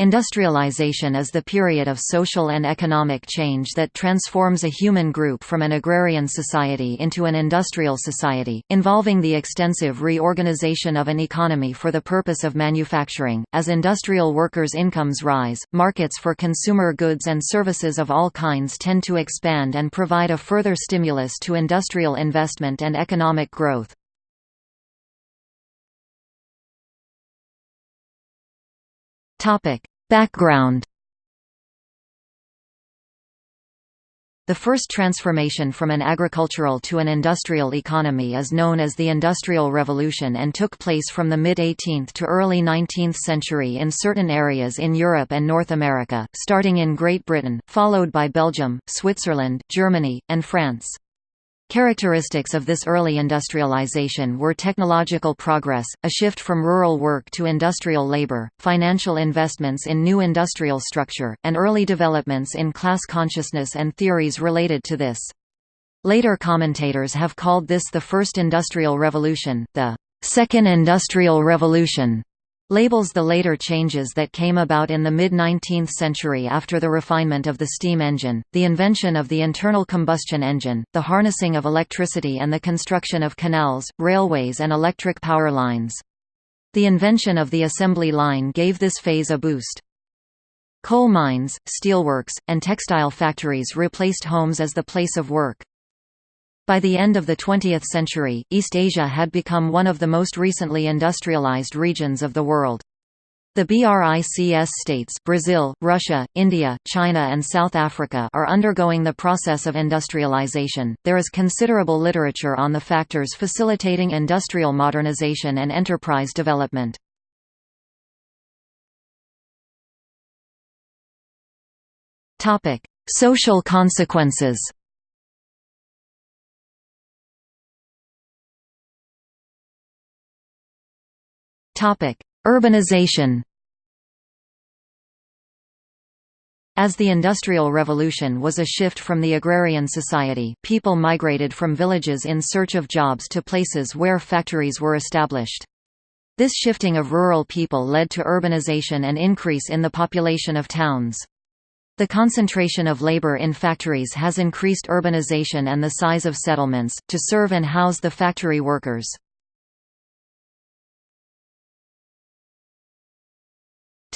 Industrialization is the period of social and economic change that transforms a human group from an agrarian society into an industrial society, involving the extensive reorganization of an economy for the purpose of manufacturing. As industrial workers' incomes rise, markets for consumer goods and services of all kinds tend to expand and provide a further stimulus to industrial investment and economic growth. Topic. Background The first transformation from an agricultural to an industrial economy is known as the Industrial Revolution and took place from the mid-18th to early 19th century in certain areas in Europe and North America, starting in Great Britain, followed by Belgium, Switzerland, Germany, and France. Characteristics of this early industrialization were technological progress, a shift from rural work to industrial labor, financial investments in new industrial structure, and early developments in class consciousness and theories related to this. Later commentators have called this the First Industrial Revolution, the Second Industrial Revolution, labels the later changes that came about in the mid-19th century after the refinement of the steam engine, the invention of the internal combustion engine, the harnessing of electricity and the construction of canals, railways and electric power lines. The invention of the assembly line gave this phase a boost. Coal mines, steelworks, and textile factories replaced homes as the place of work. By the end of the 20th century, East Asia had become one of the most recently industrialized regions of the world. The BRICS states Brazil, Russia, India, China and South Africa are undergoing the process of industrialization. There is considerable literature on the factors facilitating industrial modernization and enterprise development. Topic: Social consequences. Urbanization As the Industrial Revolution was a shift from the agrarian society, people migrated from villages in search of jobs to places where factories were established. This shifting of rural people led to urbanization and increase in the population of towns. The concentration of labor in factories has increased urbanization and the size of settlements, to serve and house the factory workers.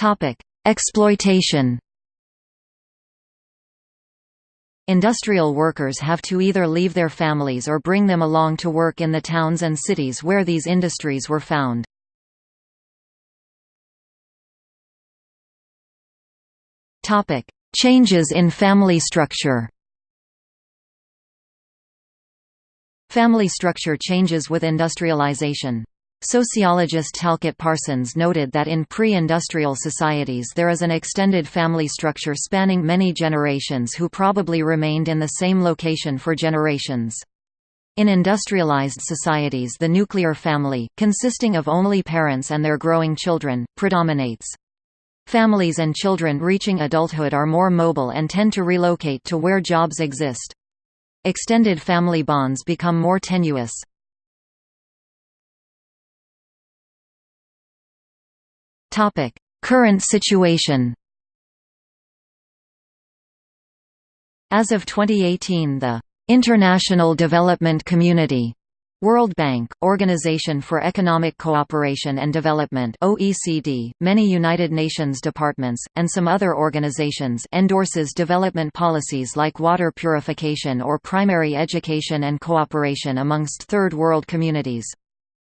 Topic: Exploitation. Industrial workers have to either leave their families or bring them along to work in the towns and cities where these industries were found. Topic: Changes in family structure. Family structure changes with industrialization. Sociologist Talcott Parsons noted that in pre-industrial societies there is an extended family structure spanning many generations who probably remained in the same location for generations. In industrialized societies the nuclear family, consisting of only parents and their growing children, predominates. Families and children reaching adulthood are more mobile and tend to relocate to where jobs exist. Extended family bonds become more tenuous. Topic: Current situation. As of 2018, the International Development Community World Bank, Organization for Economic Cooperation and Development OECD, many United Nations departments, and some other organizations endorses development policies like water purification or primary education and cooperation amongst Third World communities.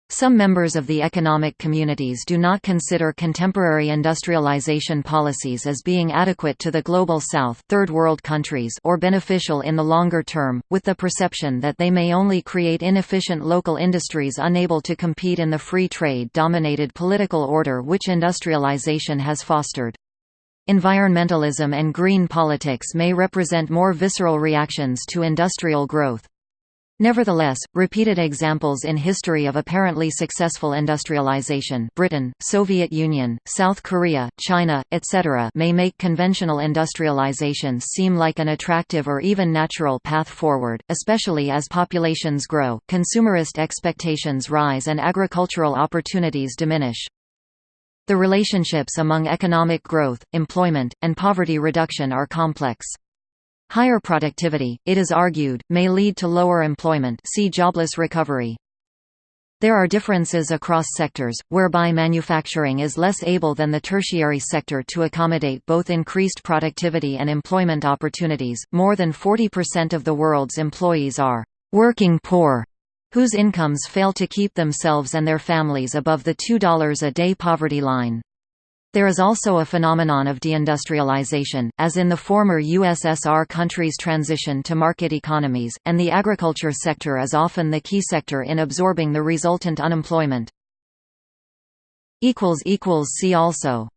Some members of the economic communities do not consider contemporary industrialization policies as being adequate to the Global South third world countries or beneficial in the longer term, with the perception that they may only create inefficient local industries unable to compete in the free trade-dominated political order which industrialization has fostered. Environmentalism and green politics may represent more visceral reactions to industrial growth. Nevertheless, repeated examples in history of apparently successful industrialization Britain, Soviet Union, South Korea, China, etc. may make conventional industrialization seem like an attractive or even natural path forward, especially as populations grow, consumerist expectations rise and agricultural opportunities diminish. The relationships among economic growth, employment, and poverty reduction are complex. Higher productivity, it is argued, may lead to lower employment see jobless recovery. There are differences across sectors, whereby manufacturing is less able than the tertiary sector to accommodate both increased productivity and employment opportunities. More than 40% of the world's employees are working poor, whose incomes fail to keep themselves and their families above the $2 a day poverty line. There is also a phenomenon of deindustrialization, as in the former USSR countries' transition to market economies, and the agriculture sector is often the key sector in absorbing the resultant unemployment. See also